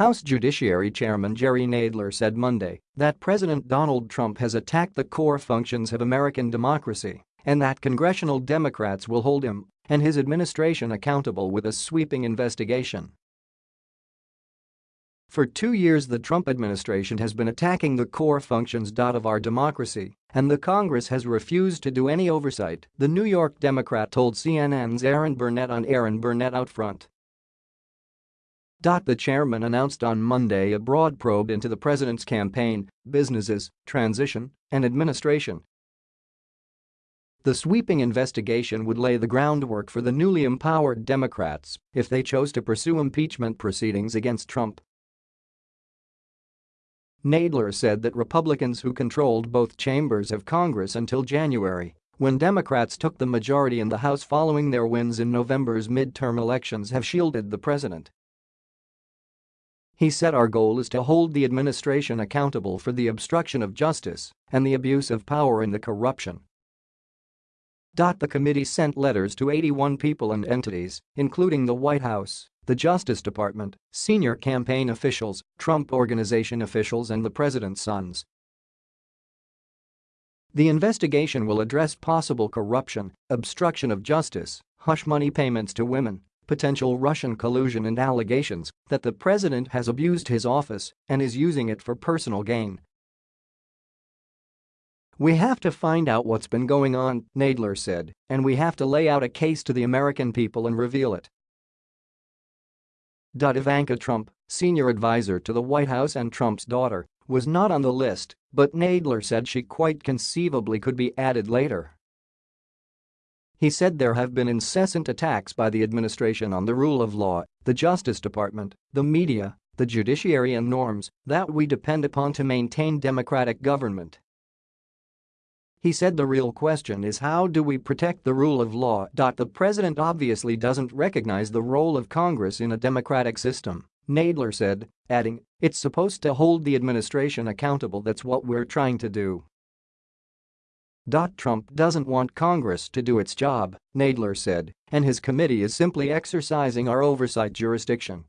House Judiciary Chairman Jerry Nadler said Monday that President Donald Trump has attacked the core functions of American democracy and that congressional Democrats will hold him and his administration accountable with a sweeping investigation. For two years the Trump administration has been attacking the core functions of our democracy, and the Congress has refused to do any oversight, the New York Democrat told CNN's Erin Burnett on Erin Burnett Out Front. The chairman announced on Monday a broad probe into the president's campaign, businesses, transition, and administration. The sweeping investigation would lay the groundwork for the newly empowered Democrats if they chose to pursue impeachment proceedings against Trump. Nadler said that Republicans who controlled both chambers of Congress until January, when Democrats took the majority in the House following their wins in November's midterm elections have shielded the president. He said our goal is to hold the administration accountable for the obstruction of justice and the abuse of power and the corruption. The committee sent letters to 81 people and entities, including the White House, the Justice Department, senior campaign officials, Trump Organization officials and the president's sons. The investigation will address possible corruption, obstruction of justice, hush money payments to women, potential Russian collusion and allegations that the president has abused his office and is using it for personal gain. We have to find out what's been going on, Nadler said, and we have to lay out a case to the American people and reveal it. Ivanka Trump, senior advisor to the White House and Trump's daughter, was not on the list, but Nadler said she quite conceivably could be added later. He said there have been incessant attacks by the administration on the rule of law, the Justice Department, the media, the judiciary and norms that we depend upon to maintain democratic government. He said the real question is how do we protect the rule of law. The president obviously doesn't recognize the role of Congress in a democratic system, Nadler said, adding, it's supposed to hold the administration accountable that's what we're trying to do. Trump doesn't want Congress to do its job, Nadler said, and his committee is simply exercising our oversight jurisdiction.